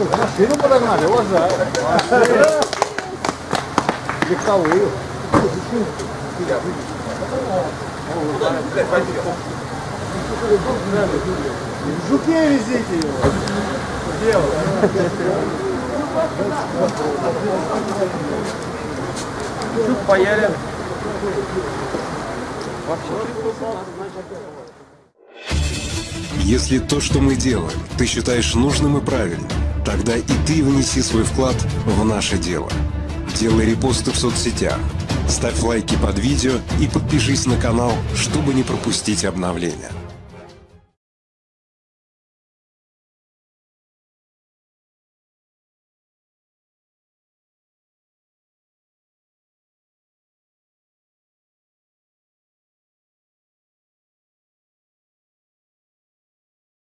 Машину подогнали, уважаю. Легковую. В жуке везите его. Жук паялен. Если то, что мы делаем, ты считаешь нужным и правильным, тогда и ты внеси свой вклад в наше дело. Делай репосты в соцсетях, ставь лайки под видео и подпишись на канал, чтобы не пропустить обновления.